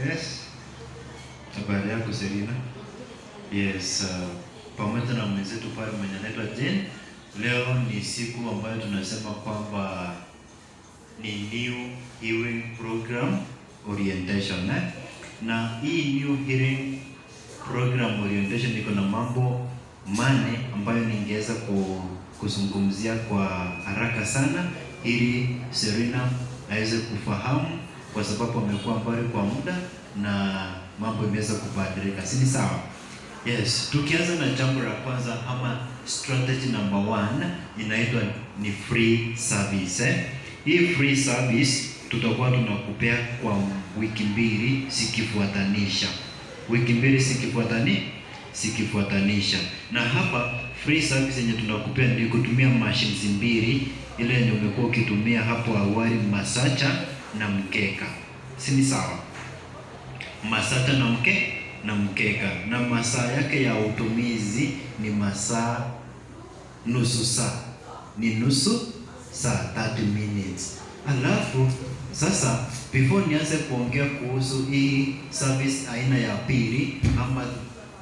Yes. Habari yako Selina? Yes, uh, pamoja na mwenzetu pale mwenye anaitwa Jane. Leo ni siku ambayo tunasema kwamba ni new hearing program orientation eh? Na hii new hearing program orientation iko na mambo mane ambayo ningeweza ku, kuzungumzia kwa haraka sana ili Serena aweze kufahamu kwa sababu amekuwa mbali kwa muda na mambo imeweza kubadilika, si sawa? Yes, tukianza na jambo la kwanza ama strategy number one inaitwa ni free service eh? Hii free service tutakuwa tunakupea kwa wiki mbili sikifuatanisha, wiki mbili sikifuatani sikifuatanisha, na hapa free service yenye tunakupea ni kutumia machines mbili, ile yenye umekuwa ukitumia hapo awali, masacha na mkeka, si ni sawa? Masata na mke na mkeka, na masaa yake ya utumizi ni masaa nusu saa, ni nusu saa 30 minutes. Alafu sasa, before nianze kuongea kuhusu hii service aina ya pili ama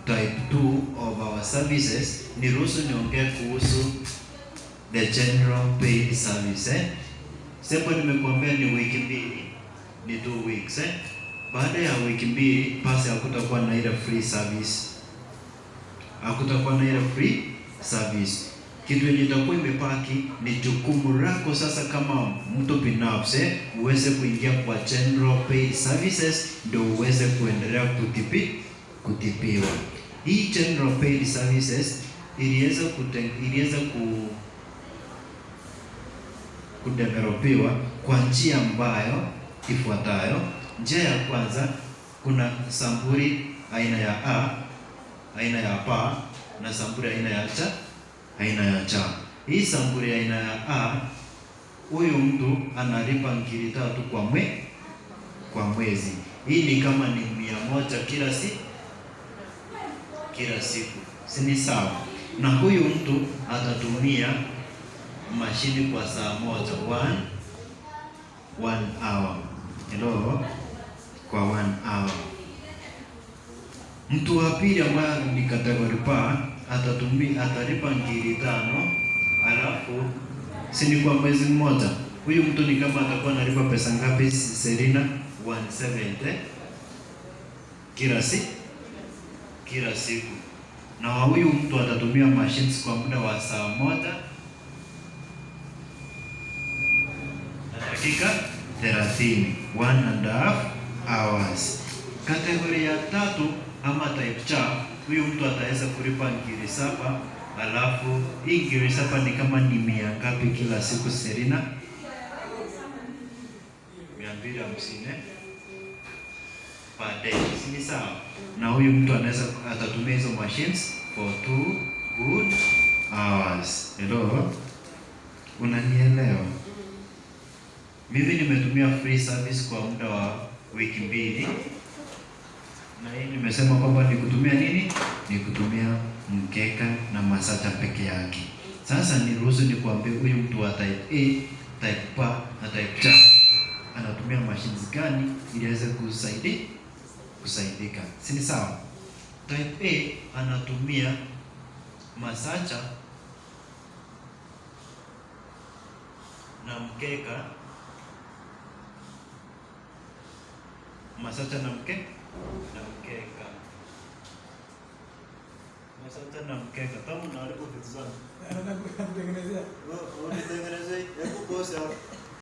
type 2 of our services, niruhusu niongee kuhusu the general paid service eh? Sepo nimekuambia ni wiki mbili, ni two weeks eh? Baada ya wiki mbili pasi hakutakuwa na ile free service, hakutakuwa na ile free service. Kitu yenye itakuwa imepaki ni jukumu lako sasa, kama mtu binafsi uweze kuingia kwa general paid services, ndio uweze kuendelea kutipi kutipiwa. Hii general paid services iliweza kute, iliweza ku kudevelopiwa kwa njia ambayo ifuatayo. Njia ya kwanza, kuna samburi aina ya A, aina ya pa na samburi aina ya cha, aina ya cha. Hii samburi aina ya A, huyu mtu analipa ngiri tatu kwa mwe, kwa mwezi. Hii ni kama ni mia moja kila si kila siku, si ni sawa? Na huyu mtu atatumia mashini kwa saa moja, one, one hour Hello, kwa one hour. Mtu wa pili ambaye ni category pa atatumia atalipa ngiri tano, alafu si ni kwa mwezi mmoja. Huyu mtu ni kama atakuwa analipa pesa ngapi Selina? 170 kila si kila siku, na huyu mtu atatumia machines kwa muda wa saa moja dakika 30, one and a half hours. Kategori ya tatu ama type cha, huyu mtu ataweza kulipa ngiri saba, alafu hii ngiri saba ni kama ni mia ngapi kila siku Serina? mia mbili hamsini per day, si sawa? Na huyu mtu anaweza atatumia hizo machines for two good hours. Hello, unanielewa? Mimi nimetumia free service kwa muda wa wiki mbili, na hii nimesema kwamba ni kutumia nini? Ni kutumia mkeka na masata peke yake. Sasa niruhusu nikuambie, huyu mtu wa type A, type B na type C anatumia machines gani ili aweze kusaidi kusaidika, si ni sawa? Type A anatumia masacha na mkeka ಮಸಚ ನಂಬಿಕೆ ನಂಬಿಕೆ መሰልተ ነው ከከተሙ ነው አልቆ ፍትዛል ያው ነው ተገነዘ ወይ ወይ ተገነዘ እኮ ሰው